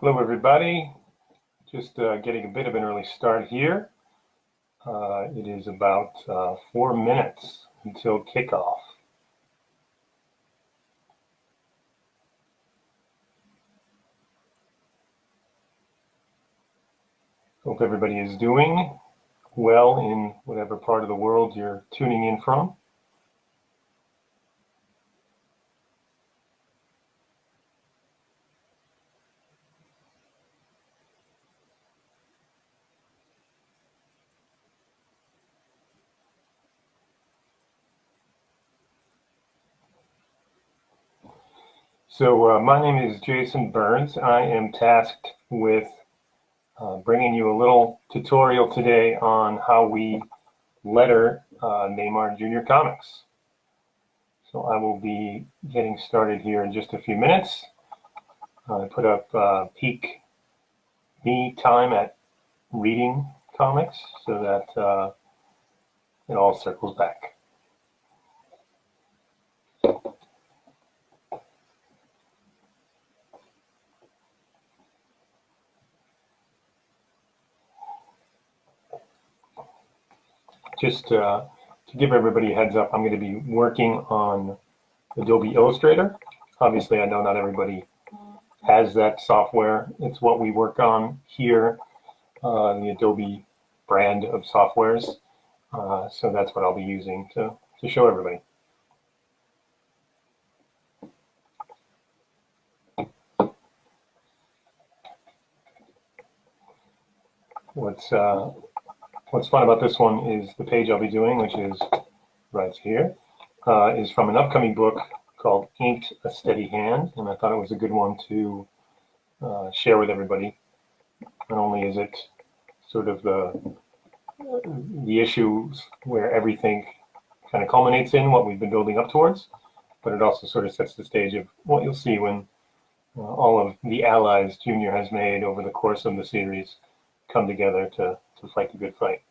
Hello, everybody. Just uh, getting a bit of an early start here. Uh, it is about uh, four minutes until kickoff. Hope everybody is doing well in whatever part of the world you're tuning in from. So uh, my name is Jason Burns. I am tasked with uh, bringing you a little tutorial today on how we letter uh, Neymar Junior Comics. So I will be getting started here in just a few minutes. I put up uh, peak me time at reading comics so that uh, it all circles back. Just uh, to give everybody a heads up, I'm going to be working on Adobe Illustrator. Obviously, I know not everybody has that software. It's what we work on here, uh, the Adobe brand of softwares. Uh, so that's what I'll be using to, to show everybody. What's uh, what's fun about this one is the page I'll be doing, which is right here, uh, is from an upcoming book called Inked a Steady Hand, and I thought it was a good one to uh, share with everybody. Not only is it sort of the the issues where everything kind of culminates in what we've been building up towards, but it also sort of sets the stage of what you'll see when uh, all of the allies Junior has made over the course of the series come together to, to fight the good fight.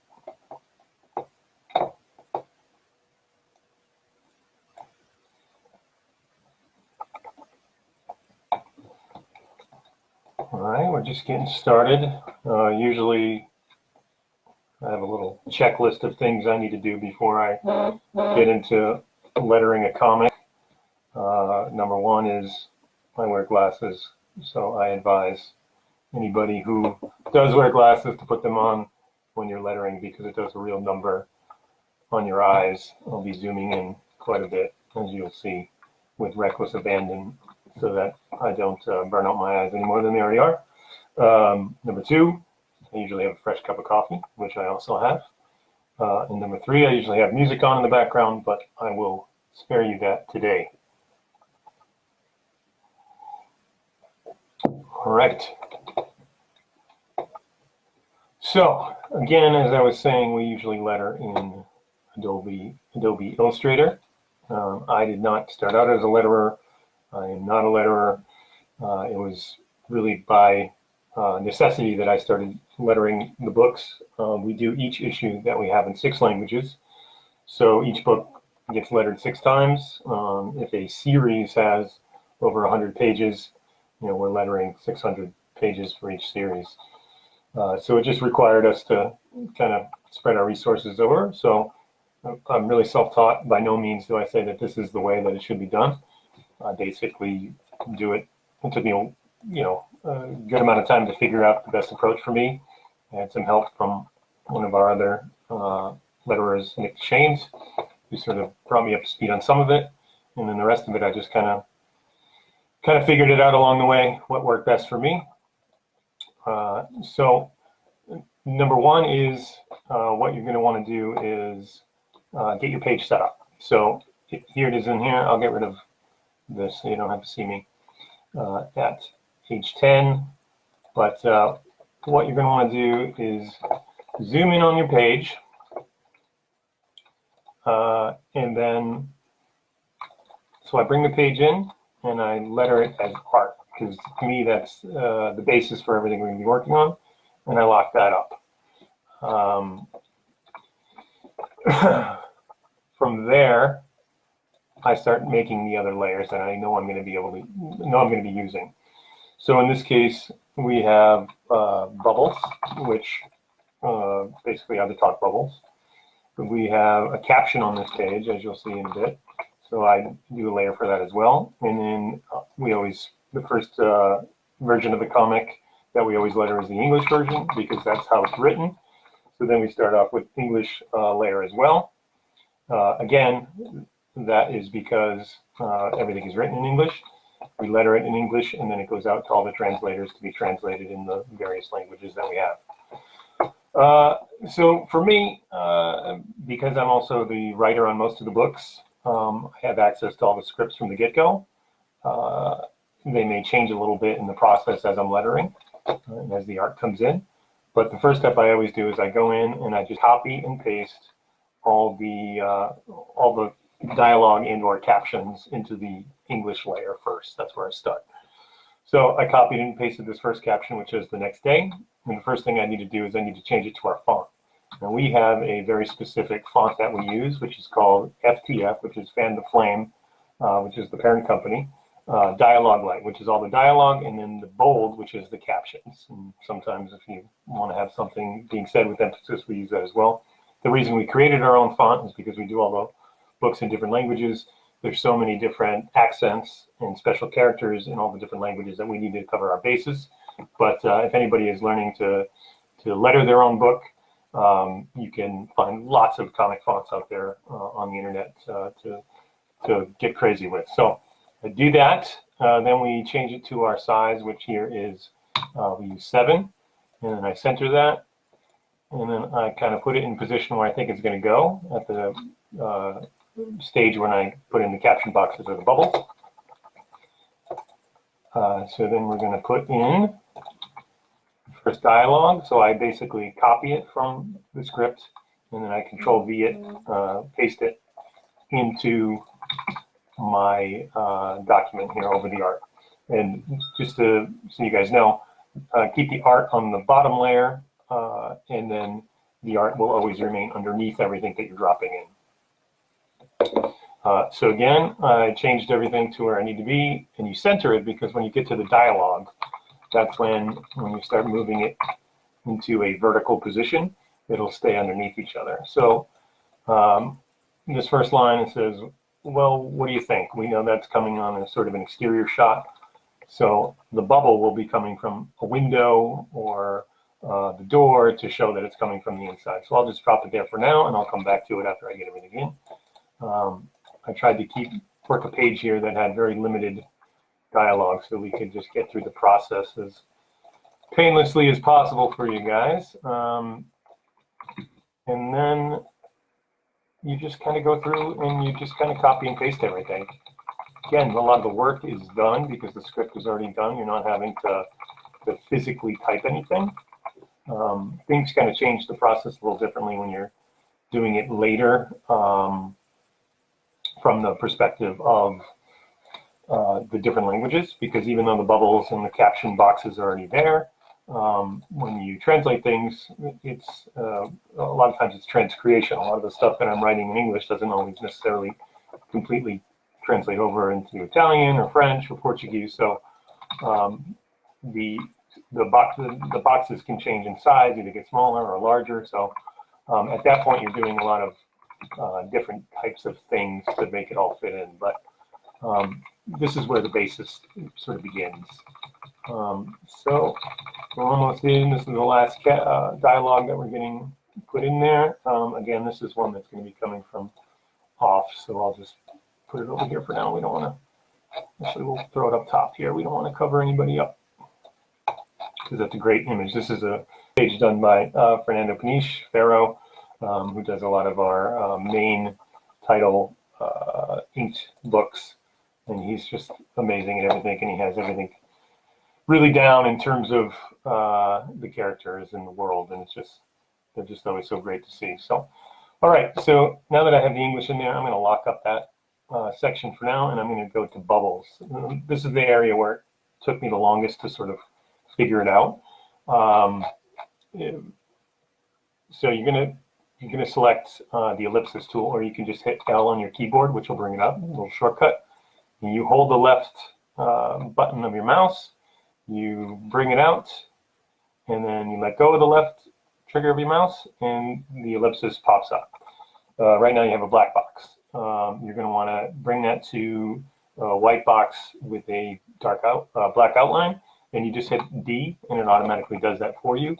All right, we're just getting started. Uh, usually I have a little checklist of things I need to do before I get into lettering a comic. Uh, number one is I wear glasses, so I advise anybody who does wear glasses to put them on when you're lettering because it does a real number on your eyes. I'll be zooming in quite a bit, as you'll see, with reckless abandon so that I don't uh, burn out my eyes any more than they already are. Um, number two, I usually have a fresh cup of coffee, which I also have. Uh, and number three, I usually have music on in the background, but I will spare you that today. All right. So again, as I was saying, we usually letter in Adobe, Adobe Illustrator. Um, I did not start out as a letterer. I am not a letterer. Uh, it was really by uh, necessity that I started lettering the books. Um, we do each issue that we have in six languages. So each book gets lettered six times. Um, if a series has over 100 pages, you know, we're lettering 600 pages for each series. Uh, so it just required us to kind of spread our resources over. So I'm really self-taught. By no means do I say that this is the way that it should be done. I basically do it. It took me, you know, a good amount of time to figure out the best approach for me. I had some help from one of our other uh, letterers, Nick Shames, who sort of brought me up to speed on some of it. And then the rest of it, I just kind of kind of figured it out along the way, what worked best for me. Uh, so number one is uh, what you're going to want to do is uh, get your page set up. So here it is in here. I'll get rid of this so you don't have to see me uh, at page 10. But uh, what you're going to want to do is zoom in on your page and then so I bring the page in and I letter it as art because to me that's uh, the basis for everything we're going to be working on, and I lock that up. Um, from there, I start making the other layers that I know I'm going to be able to know I'm going to be using. So in this case, we have uh, bubbles, which uh, basically are the talk bubbles. We have a caption on this page, as you'll see in a bit. So I do a layer for that as well. And then uh, we always, the first uh, version of the comic that we always letter is the English version because that's how it's written. So then we start off with English uh, layer as well. Uh, again, that is because uh, everything is written in English. We letter it in English and then it goes out to all the translators to be translated in the various languages that we have. Uh, so for me, uh, because I'm also the writer on most of the books, um, I have access to all the scripts from the get-go. Uh, they may change a little bit in the process as I'm lettering uh, and as the art comes in. But the first step I always do is I go in and I just copy and paste all the uh, all the dialogue and or captions into the English layer first. That's where I start. So I copied and pasted this first caption, which is the next day. And the first thing I need to do is I need to change it to our font. And we have a very specific font that we use, which is called FTF, which is Fan the Flame, uh, which is the parent company. Uh, dialogue light, which is all the dialogue, and then the bold, which is the captions. And sometimes if you want to have something being said with emphasis, we use that as well. The reason we created our own font is because we do all the books in different languages. There's so many different accents and special characters in all the different languages that we need to cover our bases. But uh, if anybody is learning to, to letter their own book, um, you can find lots of comic fonts out there uh, on the internet uh, to, to get crazy with. So do that, uh, then we change it to our size, which here is, uh, we use seven, and then I center that, and then I kind of put it in position where I think it's going to go at the uh, stage when I put in the caption boxes or the bubbles. Uh, so then we're going to put in first dialogue. So I basically copy it from the script and then I control V it, uh, paste it into my uh, document here over the art. And just to, so you guys know, uh, keep the art on the bottom layer uh, and then the art will always remain underneath everything that you're dropping in. Uh, so again, I changed everything to where I need to be, and you center it because when you get to the dialogue, that's when, when you start moving it into a vertical position, it'll stay underneath each other. So um, this first line, it says, well, what do you think? We know that's coming on as sort of an exterior shot. So the bubble will be coming from a window or uh, the door to show that it's coming from the inside. So I'll just drop it there for now, and I'll come back to it after I get everything in. Um, I tried to keep work a page here that had very limited dialogue so we could just get through the process as painlessly as possible for you guys. Um, and then you just kind of go through and you just kind of copy and paste everything. Again, a lot of the work is done because the script is already done. You're not having to, to physically type anything. Um, things kind of change the process a little differently when you're doing it later. Um, from the perspective of uh, the different languages, because even though the bubbles and the caption boxes are already there, um, when you translate things, it's uh, a lot of times it's transcreation. A lot of the stuff that I'm writing in English doesn't always necessarily completely translate over into Italian or French or Portuguese. So um, the the box the boxes can change in size, either get smaller or larger. So um, at that point, you're doing a lot of uh, different types of things to make it all fit in. But um, this is where the basis sort of begins. Um, so we're almost in. This is the last uh, dialogue that we're getting put in there. Um, again, this is one that's going to be coming from off, so I'll just put it over here for now. We don't want to, actually we'll throw it up top here. We don't want to cover anybody up because that's a great image. This is a page done by uh, Fernando Peniche, Pharaoh um, who does a lot of our uh, main title uh, inked books. And he's just amazing at everything, and he has everything really down in terms of uh, the characters in the world, and it's just they're just always so great to see. So, all right, so now that I have the English in there, I'm going to lock up that uh, section for now, and I'm going to go to bubbles. This is the area where it took me the longest to sort of figure it out. Um, so you're going to you're going to select uh, the ellipsis tool, or you can just hit L on your keyboard, which will bring it up, a little shortcut. And you hold the left uh, button of your mouse, You bring it out, and then you let go of the left trigger of your mouse, and the ellipsis pops up. Uh, right now you have a black box. Um, you're going to want to bring that to a white box with a dark out, uh, black outline, and you just hit D, and it automatically does that for you.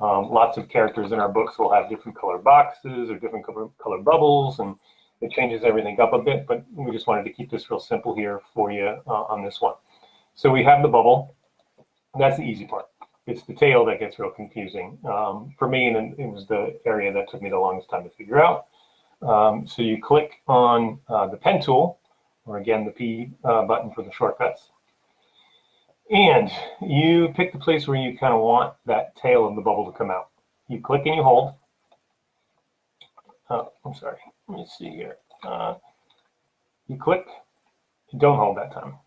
Um, lots of characters in our books will have different color boxes or different color, color bubbles, and it changes everything up a bit, but we just wanted to keep this real simple here for you uh, on this one. So we have the bubble. That's the easy part. It's the tail that gets real confusing. Um, for me, and it was the area that took me the longest time to figure out. Um, so you click on uh, the pen tool, or again, the P uh, button for the shortcuts. And you pick the place where you kind of want that tail of the bubble to come out. You click and you hold. Oh, I'm sorry. Let me see here. Uh, you click, don't hold that time.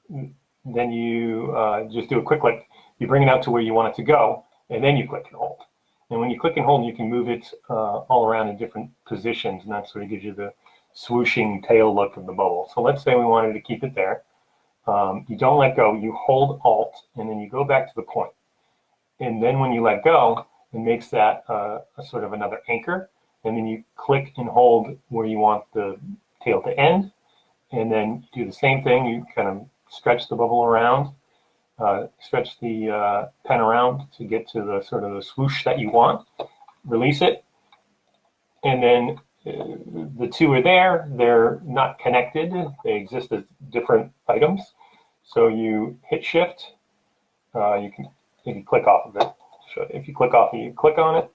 Then you uh, just do a quick click. You bring it out to where you want it to go, and then you click and hold. And when you click and hold, you can move it uh, all around in different positions, and that sort of gives you the swooshing tail look of the bubble. So let's say we wanted to keep it there. Um, you don't let go, you hold Alt, and then you go back to the point. And then when you let go, it makes that uh, a sort of another anchor. And then you click and hold where you want the tail to end. And then do the same thing. You kind of stretch the bubble around, uh, stretch the uh, pen around to get to the sort of the swoosh that you want. Release it. And then uh, the two are there. They're not connected. They exist as different items. So you hit shift. Uh, you can if you click off of it. So if you click off, you click on it,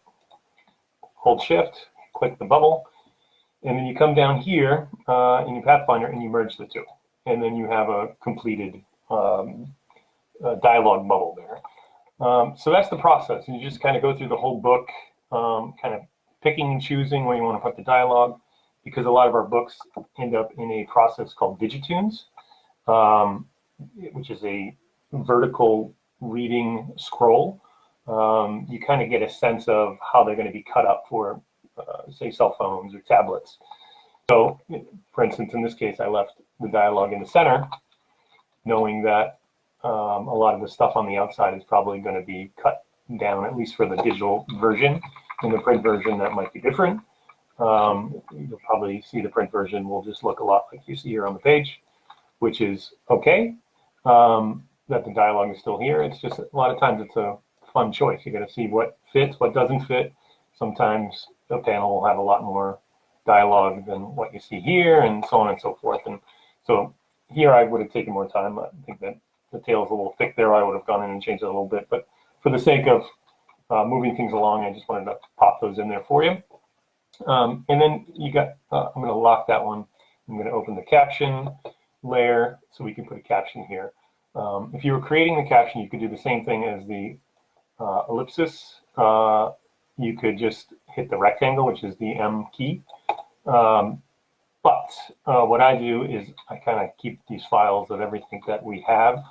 hold shift, click the bubble, and then you come down here uh, in your Pathfinder and you merge the two. And then you have a completed um, dialogue bubble there. Um, so that's the process. You just kind of go through the whole book, um, kind of picking and choosing where you want to put the dialogue, because a lot of our books end up in a process called Digitunes, um, which is a vertical reading scroll. Um, you kind of get a sense of how they're going to be cut up for, uh, say, cell phones or tablets. So, for instance, in this case, I left the dialogue in the center, knowing that um, a lot of the stuff on the outside is probably going to be cut down, at least for the digital version. In the print version, that might be different. Um, you'll probably see the print version will just look a lot like you see here on the page, which is okay. Um, that the dialogue is still here. It's just a lot of times it's a fun choice. You got to see what fits, what doesn't fit. Sometimes a panel will have a lot more dialogue than what you see here, and so on and so forth. And so here I would have taken more time. I think that the tail is a little thick there. I would have gone in and changed it a little bit. But for the sake of uh, moving things along, I just wanted to pop those in there for you. Um, and then you got, uh, I'm going to lock that one. I'm going to open the caption layer so we can put a caption here. Um, if you were creating the caption, you could do the same thing as the uh, ellipsis. Uh, you could just hit the rectangle, which is the M key. Um, but uh, what I do is I kind of keep these files of everything that we have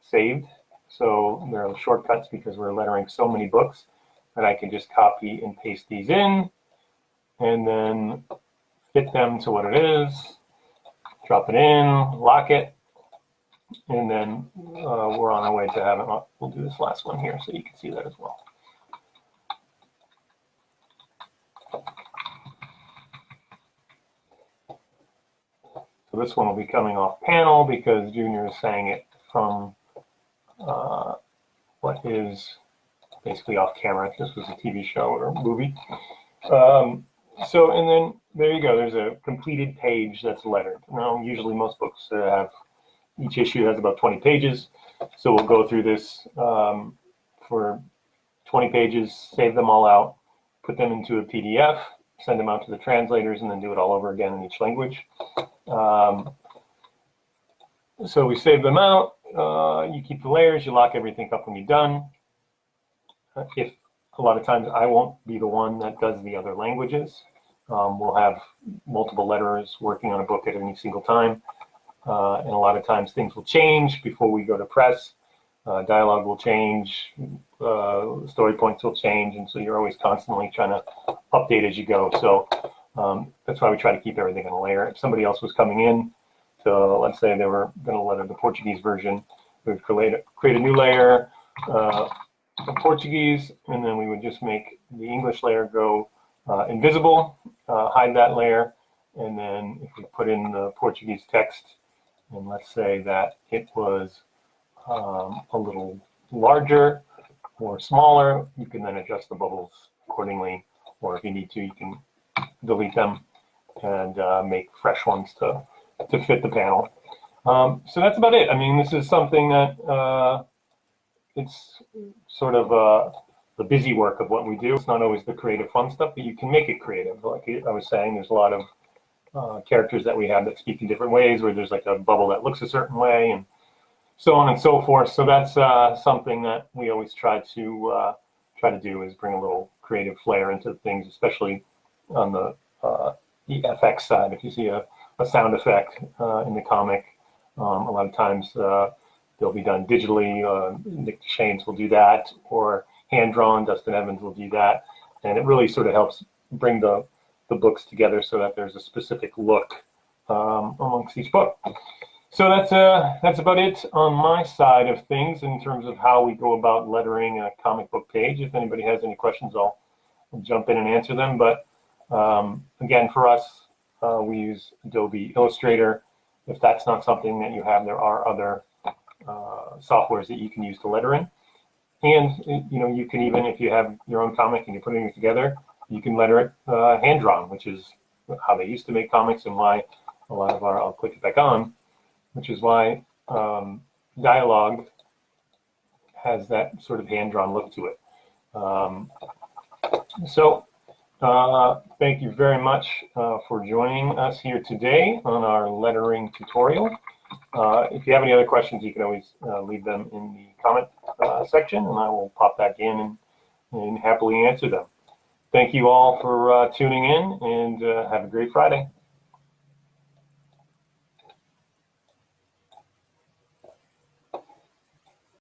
saved. So there are shortcuts because we're lettering so many books that I can just copy and paste these in and then fit them to what it is, drop it in, lock it, and then uh, we're on our way to having, we'll do this last one here so you can see that as well. So this one will be coming off panel because Junior is saying it from uh, what is basically off camera. This was a TV show or movie. Um, so, and then there you go. There's a completed page that's lettered. Now, usually most books have, each issue has about 20 pages. So we'll go through this um, for 20 pages, save them all out, put them into a PDF, send them out to the translators, and then do it all over again in each language. Um, so we save them out. Uh, you keep the layers, you lock everything up when you're done. If a lot of times I won't be the one that does the other languages. Um, we'll have multiple letterers working on a book at any single time. Uh, and a lot of times things will change before we go to press. Uh, dialogue will change, uh, story points will change, and so you're always constantly trying to update as you go. So um, that's why we try to keep everything in a layer. If somebody else was coming in, so let's say they were going to letter the Portuguese version, we would create a, create a new layer, uh, Portuguese, and then we would just make the English layer go uh, invisible, uh, hide that layer, and then if we put in the Portuguese text, and let's say that it was um, a little larger or smaller, you can then adjust the bubbles accordingly, or if you need to, you can delete them and uh, make fresh ones to, to fit the panel. Um, so that's about it. I mean, this is something that uh, it's sort of uh, the busy work of what we do. It's not always the creative fun stuff, but you can make it creative. Like I was saying, there's a lot of uh, characters that we have that speak in different ways, where there's like a bubble that looks a certain way, and so on and so forth. So that's uh, something that we always try to uh, try to do is bring a little creative flair into things, especially on the uh, FX side. If you see a, a sound effect uh, in the comic, um, a lot of times uh, they'll be done digitally. Uh, Nick Shames will do that, or hand drawn. Dustin Evans will do that, and it really sort of helps bring the the books together so that there's a specific look um, amongst each book. So that's uh, that's about it on my side of things in terms of how we go about lettering a comic book page. If anybody has any questions, I'll jump in and answer them. But um, again, for us, uh, we use Adobe Illustrator. If that's not something that you have, there are other uh, softwares that you can use to letter in. And you know, you can even, if you have your own comic and you're putting it together, you can letter it uh, hand drawn, which is how they used to make comics and why a lot of our, I'll click it back on, which is why um, dialogue has that sort of hand drawn look to it. Um, so uh, thank you very much uh, for joining us here today on our lettering tutorial. Uh, if you have any other questions, you can always uh, leave them in the comment uh, section and I will pop back in and, and happily answer them. Thank you all for uh, tuning in and have a great Friday.